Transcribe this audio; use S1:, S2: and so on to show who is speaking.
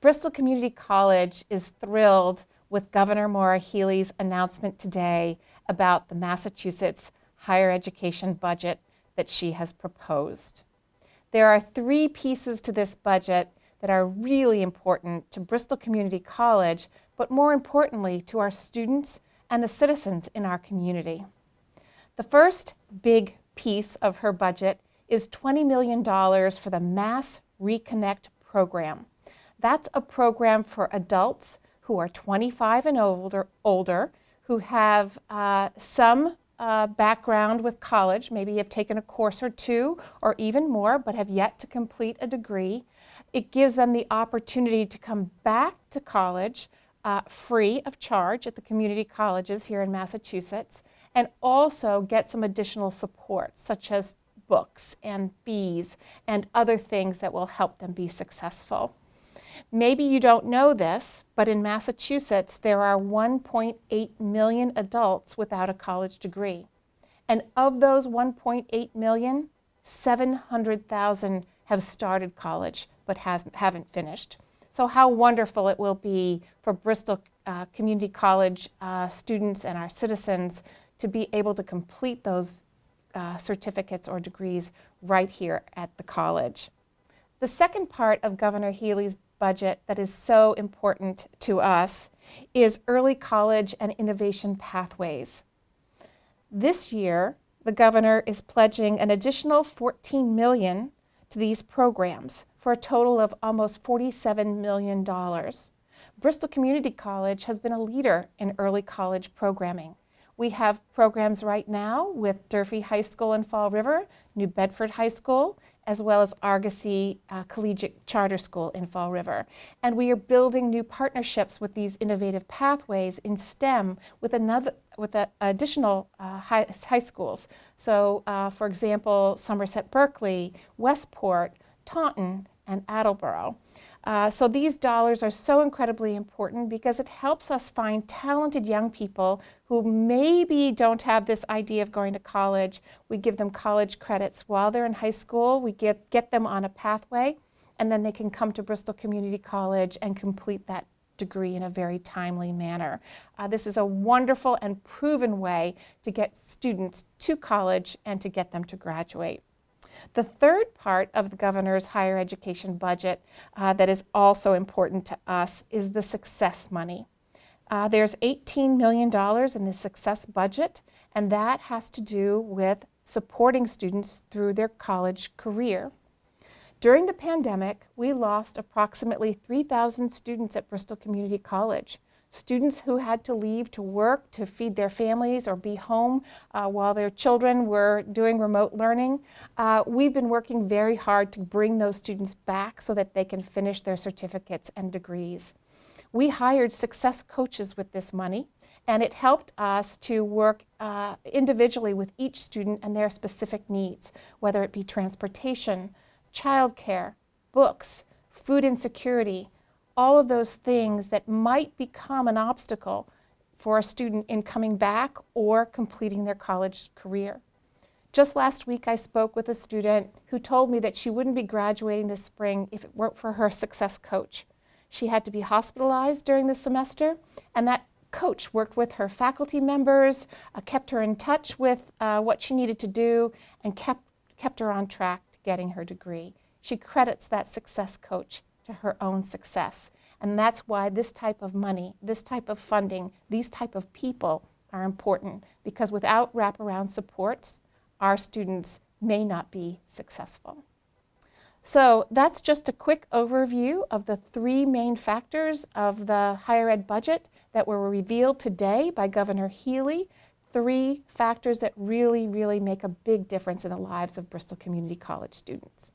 S1: Bristol Community College is thrilled with Governor Maura Healey's announcement today about the Massachusetts higher education budget that she has proposed. There are three pieces to this budget that are really important to Bristol Community College, but more importantly to our students and the citizens in our community. The first big piece of her budget is $20 million for the Mass Reconnect program. That's a program for adults who are 25 and older, older who have uh, some uh, background with college, maybe have taken a course or two or even more, but have yet to complete a degree. It gives them the opportunity to come back to college uh, free of charge at the community colleges here in Massachusetts and also get some additional support such as books and fees and other things that will help them be successful. Maybe you don't know this, but in Massachusetts there are 1.8 million adults without a college degree. And of those 1.8 million, 700,000 have started college but has, haven't finished. So how wonderful it will be for Bristol uh, Community College uh, students and our citizens to be able to complete those uh, certificates or degrees right here at the college. The second part of Governor Healey's budget that is so important to us is early college and innovation pathways. This year, the governor is pledging an additional 14 million to these programs for a total of almost $47 million. Bristol Community College has been a leader in early college programming. We have programs right now with Durfee High School in Fall River, New Bedford High School, as well as Argosy uh, Collegiate Charter School in Fall River. And we are building new partnerships with these innovative pathways in STEM with another with a, additional uh, high, high, schools. So, uh, for example, Somerset Berkeley, Westport, Taunton, and Attleboro. Uh, so these dollars are so incredibly important because it helps us find talented young people who maybe don't have this idea of going to college. We give them college credits while they're in high school. We get, get them on a pathway and then they can come to Bristol Community College and complete that degree in a very timely manner. Uh, this is a wonderful and proven way to get students to college and to get them to graduate. The third part of the governor's higher education budget uh, that is also important to us is the success money. Uh, there's $18 million in the success budget, and that has to do with supporting students through their college career. During the pandemic, we lost approximately 3,000 students at Bristol Community College students who had to leave to work to feed their families or be home uh, while their children were doing remote learning. Uh, we've been working very hard to bring those students back so that they can finish their certificates and degrees. We hired success coaches with this money and it helped us to work uh, individually with each student and their specific needs, whether it be transportation, childcare, books, food insecurity, all of those things that might become an obstacle for a student in coming back or completing their college career. Just last week I spoke with a student who told me that she wouldn't be graduating this spring if it weren't for her success coach. She had to be hospitalized during the semester and that coach worked with her faculty members, uh, kept her in touch with uh, what she needed to do and kept, kept her on track to getting her degree. She credits that success coach to her own success. And that's why this type of money, this type of funding, these type of people are important because without wraparound supports, our students may not be successful. So that's just a quick overview of the three main factors of the higher ed budget that were revealed today by Governor Healey. Three factors that really, really make a big difference in the lives of Bristol Community College students.